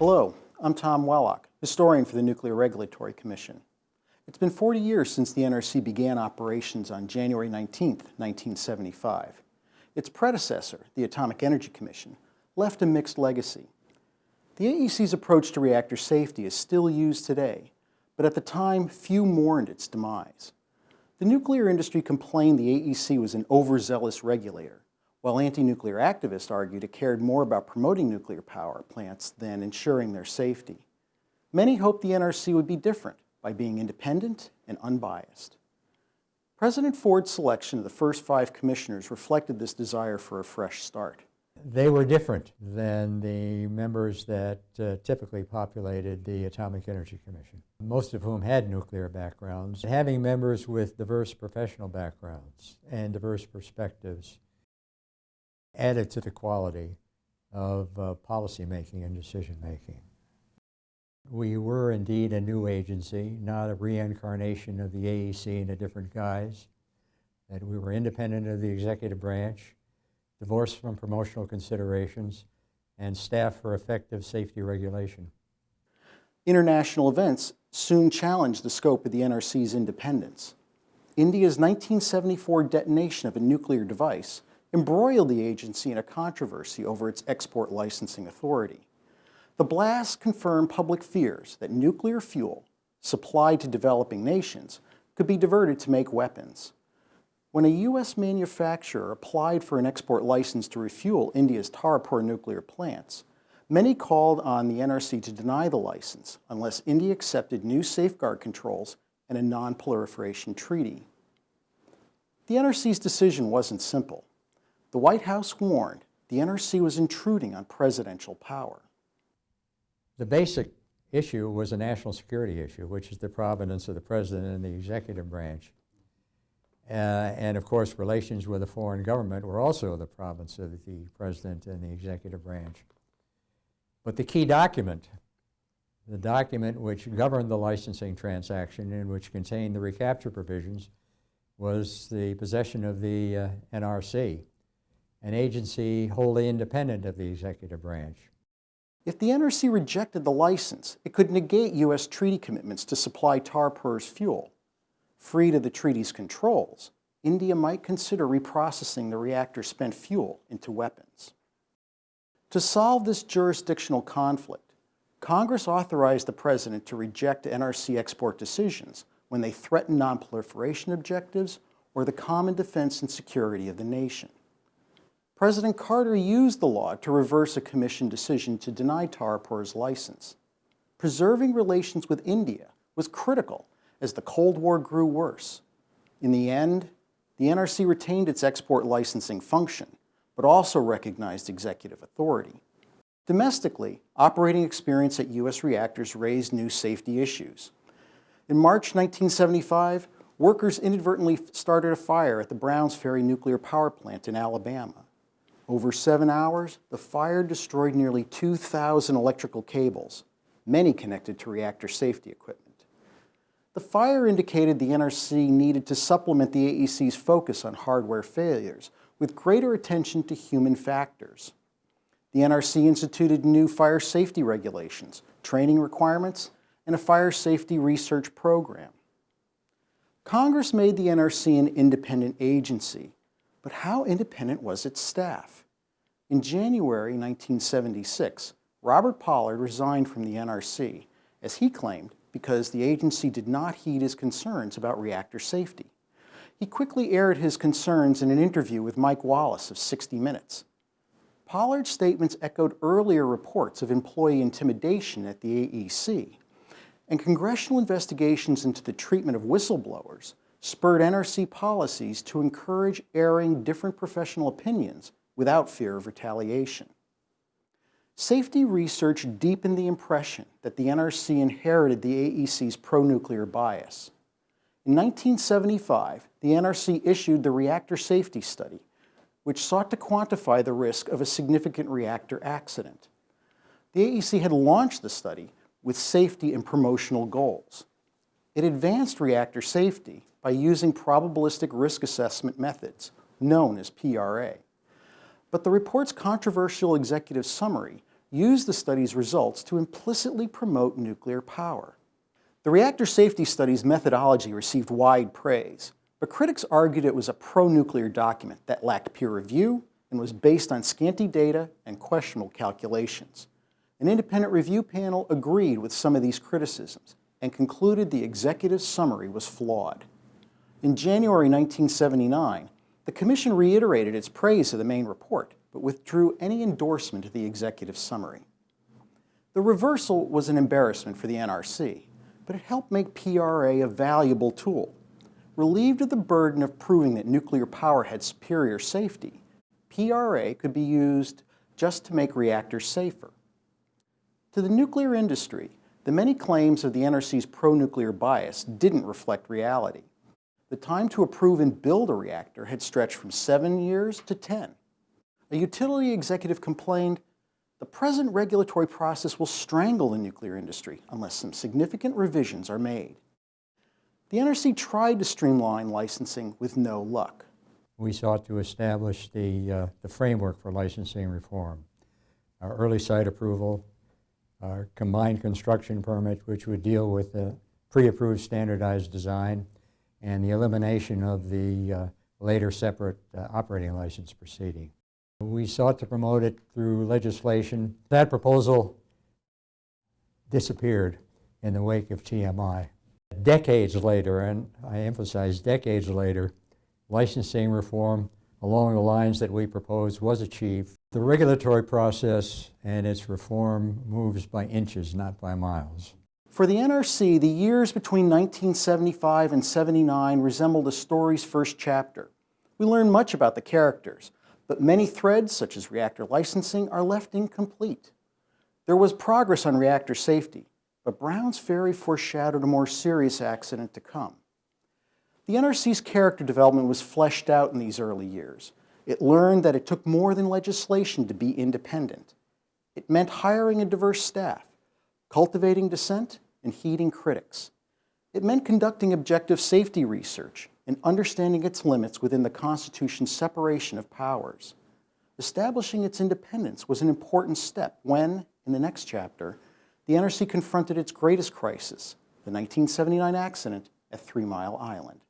Hello, I'm Tom Wellock, historian for the Nuclear Regulatory Commission. It's been 40 years since the NRC began operations on January 19, 1975. Its predecessor, the Atomic Energy Commission, left a mixed legacy. The AEC's approach to reactor safety is still used today, but at the time, few mourned its demise. The nuclear industry complained the AEC was an overzealous regulator, while anti-nuclear activists argued it cared more about promoting nuclear power plants than ensuring their safety. Many hoped the NRC would be different by being independent and unbiased. President Ford's selection of the first five commissioners reflected this desire for a fresh start. They were different than the members that uh, typically populated the Atomic Energy Commission, most of whom had nuclear backgrounds. Having members with diverse professional backgrounds and diverse perspectives added to the quality of uh, policymaking and decision making. We were indeed a new agency, not a reincarnation of the AEC in a different guise, that we were independent of the executive branch, divorced from promotional considerations, and staffed for effective safety regulation. International events soon challenged the scope of the NRC's independence. India's 1974 detonation of a nuclear device embroiled the agency in a controversy over its export licensing authority. The blast confirmed public fears that nuclear fuel supplied to developing nations could be diverted to make weapons. When a U.S. manufacturer applied for an export license to refuel India's Tarapur nuclear plants, many called on the NRC to deny the license unless India accepted new safeguard controls and a non-proliferation treaty. The NRC's decision wasn't simple. The White House warned the NRC was intruding on presidential power. The basic issue was a national security issue, which is the provenance of the president and the executive branch. Uh, and of course, relations with a foreign government were also the province of the president and the executive branch. But the key document, the document which governed the licensing transaction and which contained the recapture provisions, was the possession of the uh, NRC, an agency wholly independent of the executive branch. If the NRC rejected the license, it could negate U.S. treaty commitments to supply Tarapur's fuel. Free to the treaty's controls, India might consider reprocessing the reactor's spent fuel into weapons. To solve this jurisdictional conflict, Congress authorized the President to reject NRC export decisions when they threaten nonproliferation objectives or the common defense and security of the nation. President Carter used the law to reverse a commission decision to deny Tarapur's license. Preserving relations with India was critical as the Cold War grew worse. In the end, the NRC retained its export licensing function, but also recognized executive authority. Domestically, operating experience at U.S. reactors raised new safety issues. In March 1975, workers inadvertently started a fire at the Browns Ferry nuclear power plant in Alabama. Over seven hours, the fire destroyed nearly 2,000 electrical cables, many connected to reactor safety equipment. The fire indicated the NRC needed to supplement the AEC's focus on hardware failures with greater attention to human factors. The NRC instituted new fire safety regulations, training requirements, and a fire safety research program. Congress made the NRC an independent agency, but how independent was its staff? In January 1976, Robert Pollard resigned from the NRC, as he claimed, because the agency did not heed his concerns about reactor safety. He quickly aired his concerns in an interview with Mike Wallace of 60 Minutes. Pollard's statements echoed earlier reports of employee intimidation at the AEC, and congressional investigations into the treatment of whistleblowers spurred NRC policies to encourage airing different professional opinions without fear of retaliation. Safety research deepened the impression that the NRC inherited the AEC's pro-nuclear bias. In 1975, the NRC issued the Reactor Safety Study, which sought to quantify the risk of a significant reactor accident. The AEC had launched the study with safety and promotional goals. It advanced reactor safety by using probabilistic risk assessment methods, known as PRA. But the report's controversial executive summary used the study's results to implicitly promote nuclear power. The reactor safety study's methodology received wide praise, but critics argued it was a pro-nuclear document that lacked peer review and was based on scanty data and questionable calculations. An independent review panel agreed with some of these criticisms and concluded the executive summary was flawed. In January 1979, the Commission reiterated its praise of the main report, but withdrew any endorsement of the executive summary. The reversal was an embarrassment for the NRC, but it helped make PRA a valuable tool. Relieved of the burden of proving that nuclear power had superior safety, PRA could be used just to make reactors safer. To the nuclear industry, the many claims of the NRC's pro-nuclear bias didn't reflect reality. The time to approve and build a reactor had stretched from seven years to 10. A utility executive complained, the present regulatory process will strangle the nuclear industry unless some significant revisions are made. The NRC tried to streamline licensing with no luck. We sought to establish the, uh, the framework for licensing reform. Our early site approval, our combined construction permit, which would deal with the pre-approved standardized design, and the elimination of the uh, later separate uh, operating license proceeding. We sought to promote it through legislation. That proposal disappeared in the wake of TMI. Decades later, and I emphasize decades later, licensing reform along the lines that we proposed was achieved. The regulatory process and its reform moves by inches, not by miles. For the NRC, the years between 1975 and 79 resembled a story's first chapter. We learned much about the characters, but many threads, such as reactor licensing, are left incomplete. There was progress on reactor safety, but Brown's Ferry foreshadowed a more serious accident to come. The NRC's character development was fleshed out in these early years. It learned that it took more than legislation to be independent. It meant hiring a diverse staff, cultivating dissent, and heeding critics. It meant conducting objective safety research and understanding its limits within the Constitution's separation of powers. Establishing its independence was an important step when, in the next chapter, the NRC confronted its greatest crisis, the 1979 accident at Three Mile Island.